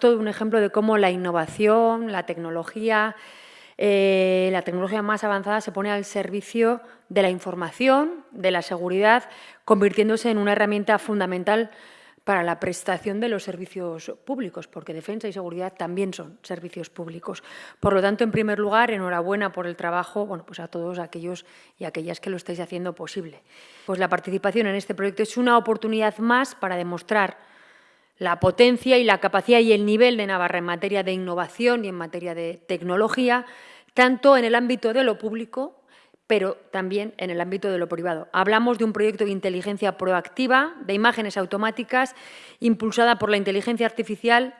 todo un ejemplo de cómo la innovación, la tecnología, eh, la tecnología más avanzada se pone al servicio de la información, de la seguridad, convirtiéndose en una herramienta fundamental para la prestación de los servicios públicos, porque defensa y seguridad también son servicios públicos. Por lo tanto, en primer lugar, enhorabuena por el trabajo bueno, pues a todos aquellos y aquellas que lo estáis haciendo posible. Pues la participación en este proyecto es una oportunidad más para demostrar la potencia y la capacidad y el nivel de Navarra en materia de innovación y en materia de tecnología, tanto en el ámbito de lo público pero también en el ámbito de lo privado. Hablamos de un proyecto de inteligencia proactiva, de imágenes automáticas, impulsada por la inteligencia artificial,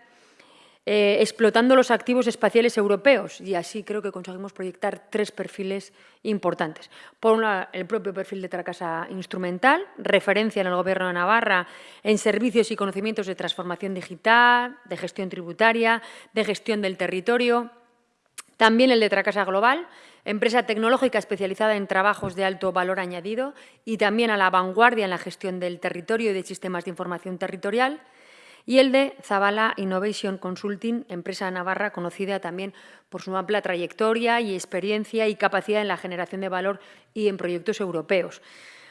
eh, explotando los activos espaciales europeos. Y así creo que conseguimos proyectar tres perfiles importantes. Por un lado, el propio perfil de Tracasa Instrumental, referencia en el Gobierno de Navarra en servicios y conocimientos de transformación digital, de gestión tributaria, de gestión del territorio. También el de Tracasa Global, empresa tecnológica especializada en trabajos de alto valor añadido y también a la vanguardia en la gestión del territorio y de sistemas de información territorial, y el de Zavala Innovation Consulting, empresa navarra conocida también por su amplia trayectoria y experiencia y capacidad en la generación de valor y en proyectos europeos.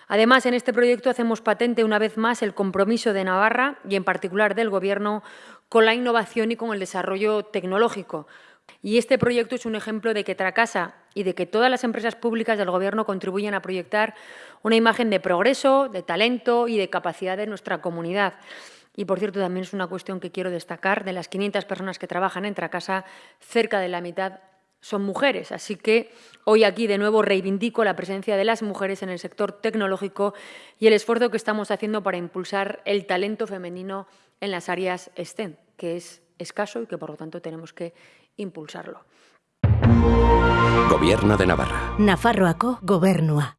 Además, en este proyecto hacemos patente una vez más el compromiso de Navarra y en particular del Gobierno con la innovación y con el desarrollo tecnológico, y este proyecto es un ejemplo de que Tracasa y de que todas las empresas públicas del Gobierno contribuyen a proyectar una imagen de progreso, de talento y de capacidad de nuestra comunidad. Y, por cierto, también es una cuestión que quiero destacar. De las 500 personas que trabajan en Tracasa, cerca de la mitad son mujeres. Así que hoy aquí de nuevo reivindico la presencia de las mujeres en el sector tecnológico y el esfuerzo que estamos haciendo para impulsar el talento femenino en las áreas STEM, que es escaso y que, por lo tanto, tenemos que impulsarlo. Gobierno de Navarra. Nafarroako gobernua.